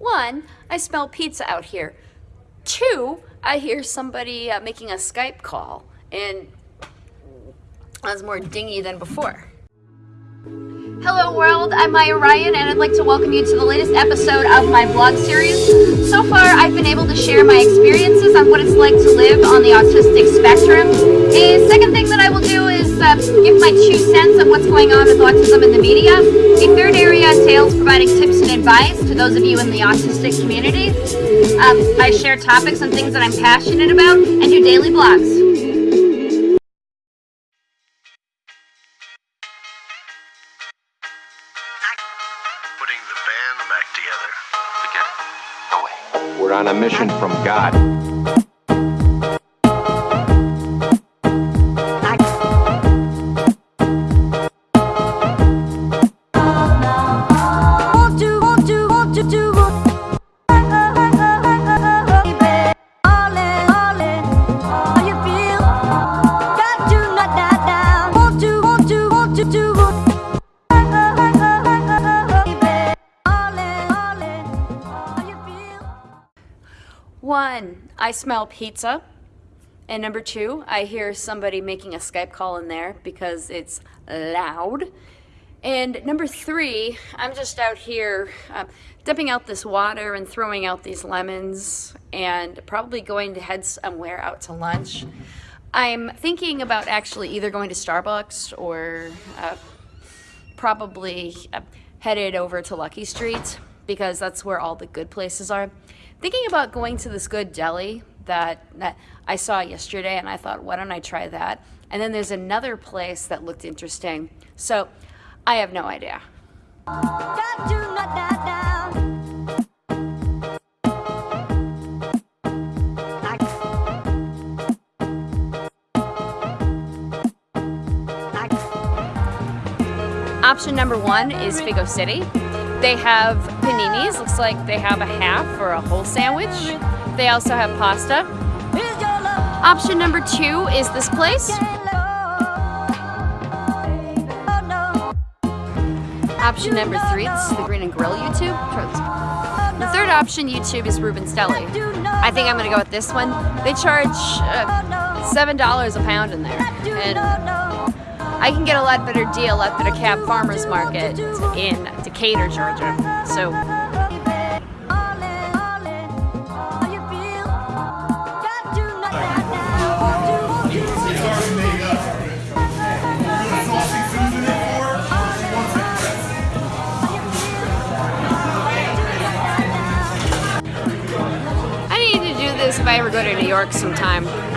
One, I smell pizza out here. Two, I hear somebody uh, making a Skype call, and that's more dingy than before. Hello world, I'm Maya Ryan and I'd like to welcome you to the latest episode of my vlog series. So far I've been able to share my experiences on what it's like to live on the autistic spectrum. A second thing that I will do is uh, give my two cents of what's going on with autism in the media. A third area entails providing tips and advice to those of you in the autistic community. Um, I share topics and things that I'm passionate about and do daily blogs. putting the band back together. Forget it. No way. We're on a mission from God. One, I smell pizza. And number two, I hear somebody making a Skype call in there because it's loud. And number three, I'm just out here dumping out this water and throwing out these lemons and probably going to head somewhere out to lunch. I'm thinking about actually either going to Starbucks or uh, probably uh, headed over to Luckie Street because that's where all the good places are. Thinking about going to this good deli that, that I saw yesterday and I thought, why don't I try that? And then there's another place that looked interesting. So I have no idea. Option number one is Figo City. They have paninis, looks like they have a half or a whole sandwich. They also have pasta. Option number two is this place. Option number three, is the Green and Grill YouTube. The third option YouTube is Reuben's Deli. I think I'm gonna go with this one. They charge uh, $7 a pound in there. And I can get a lot better deal at the DeKalb Farmers Market in Decatur, Georgia. So I need to do this if I ever go to New York sometime.